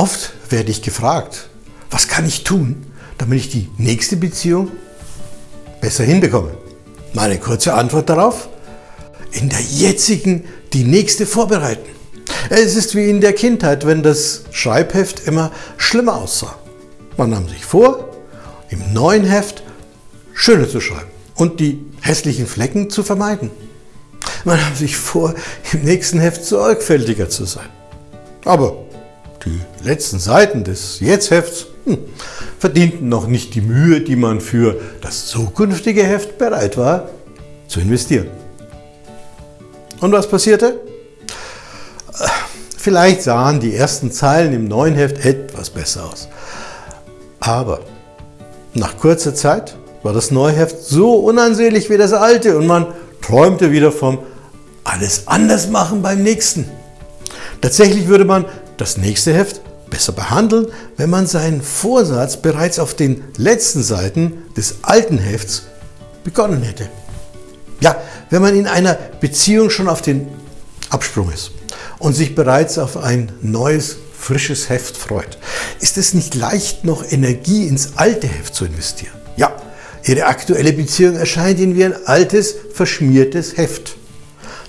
Oft werde ich gefragt, was kann ich tun, damit ich die nächste Beziehung besser hinbekomme? Meine kurze Antwort darauf, in der jetzigen die nächste vorbereiten. Es ist wie in der Kindheit, wenn das Schreibheft immer schlimmer aussah. Man nahm sich vor, im neuen Heft schöner zu schreiben und die hässlichen Flecken zu vermeiden. Man nahm sich vor, im nächsten Heft sorgfältiger zu sein. Aber die letzten Seiten des Jetzt-Hefts hm, verdienten noch nicht die Mühe, die man für das zukünftige Heft bereit war zu investieren. Und was passierte? Vielleicht sahen die ersten Zeilen im neuen Heft etwas besser aus. Aber nach kurzer Zeit war das neue Heft so unansehlich wie das alte und man träumte wieder vom alles anders machen beim nächsten. Tatsächlich würde man das nächste Heft besser behandeln, wenn man seinen Vorsatz bereits auf den letzten Seiten des alten Hefts begonnen hätte. Ja, wenn man in einer Beziehung schon auf den Absprung ist und sich bereits auf ein neues, frisches Heft freut, ist es nicht leicht, noch Energie ins alte Heft zu investieren. Ja, Ihre aktuelle Beziehung erscheint Ihnen wie ein altes, verschmiertes Heft.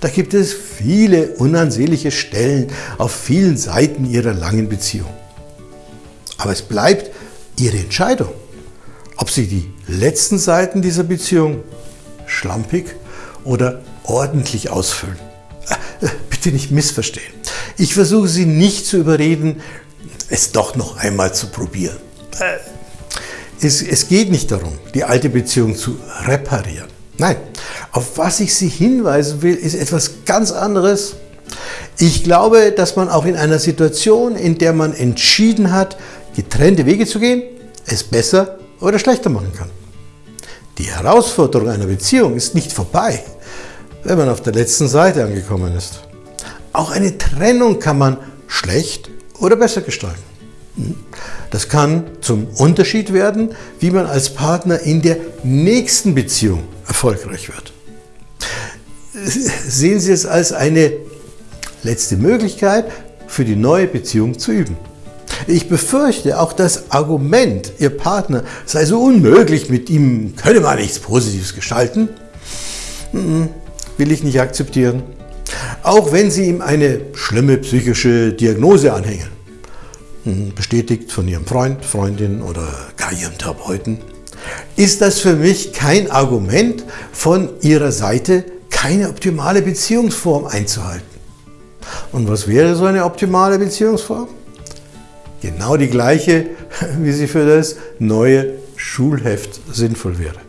Da gibt es viele unansehnliche Stellen auf vielen Seiten Ihrer langen Beziehung. Aber es bleibt Ihre Entscheidung, ob Sie die letzten Seiten dieser Beziehung schlampig oder ordentlich ausfüllen. Bitte nicht missverstehen. Ich versuche Sie nicht zu überreden, es doch noch einmal zu probieren. Äh, es, es geht nicht darum, die alte Beziehung zu reparieren. Nein, auf was ich Sie hinweisen will, ist etwas ganz anderes. Ich glaube, dass man auch in einer Situation, in der man entschieden hat, getrennte Wege zu gehen, es besser oder schlechter machen kann. Die Herausforderung einer Beziehung ist nicht vorbei, wenn man auf der letzten Seite angekommen ist. Auch eine Trennung kann man schlecht oder besser gestalten. Das kann zum Unterschied werden, wie man als Partner in der nächsten Beziehung erfolgreich wird. Sehen Sie es als eine letzte Möglichkeit, für die neue Beziehung zu üben. Ich befürchte, auch das Argument, Ihr Partner sei so unmöglich, mit ihm könne man nichts Positives gestalten, hm, will ich nicht akzeptieren. Auch wenn Sie ihm eine schlimme psychische Diagnose anhängen, hm, bestätigt von Ihrem Freund, Freundin oder gar Ihrem Therapeuten, ist das für mich kein Argument von Ihrer Seite, keine optimale Beziehungsform einzuhalten. Und was wäre so eine optimale Beziehungsform? Genau die gleiche, wie sie für das neue Schulheft sinnvoll wäre.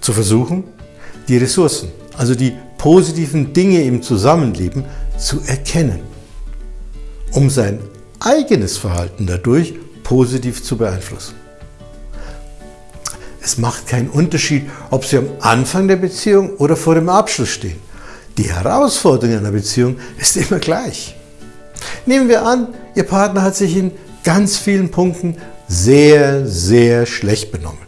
Zu versuchen, die Ressourcen, also die positiven Dinge im Zusammenleben zu erkennen, um sein eigenes Verhalten dadurch positiv zu beeinflussen. Es macht keinen Unterschied, ob Sie am Anfang der Beziehung oder vor dem Abschluss stehen. Die Herausforderung einer Beziehung ist immer gleich. Nehmen wir an, Ihr Partner hat sich in ganz vielen Punkten sehr, sehr schlecht benommen.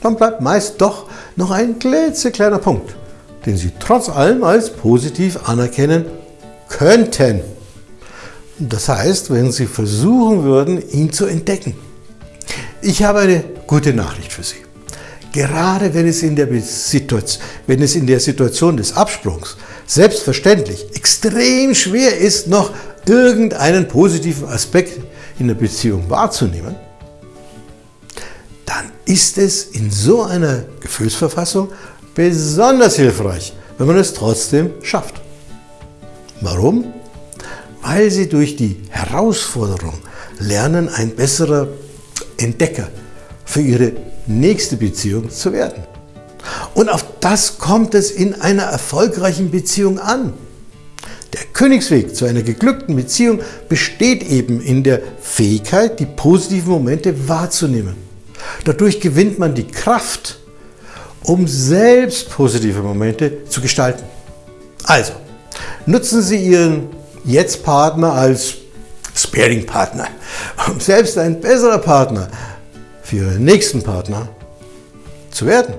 Dann bleibt meist doch noch ein klitzekleiner Punkt, den Sie trotz allem als positiv anerkennen könnten. Das heißt, wenn Sie versuchen würden, ihn zu entdecken. Ich habe eine gute Nachricht für Sie. Gerade wenn es in der, Situation, wenn es in der Situation des Absprungs selbstverständlich extrem schwer ist, noch irgendeinen positiven Aspekt in der Beziehung wahrzunehmen, dann ist es in so einer Gefühlsverfassung besonders hilfreich, wenn man es trotzdem schafft. Warum? Weil sie durch die Herausforderung lernen, ein besserer Entdecker für ihre nächste Beziehung zu werden. Und auf das kommt es in einer erfolgreichen Beziehung an. Der Königsweg zu einer geglückten Beziehung besteht eben in der Fähigkeit, die positiven Momente wahrzunehmen. Dadurch gewinnt man die Kraft, um selbst positive Momente zu gestalten. Also, nutzen Sie Ihren Jetzt-Partner als Sparing-Partner, um selbst ein besserer Partner für Ihren nächsten Partner zu werden.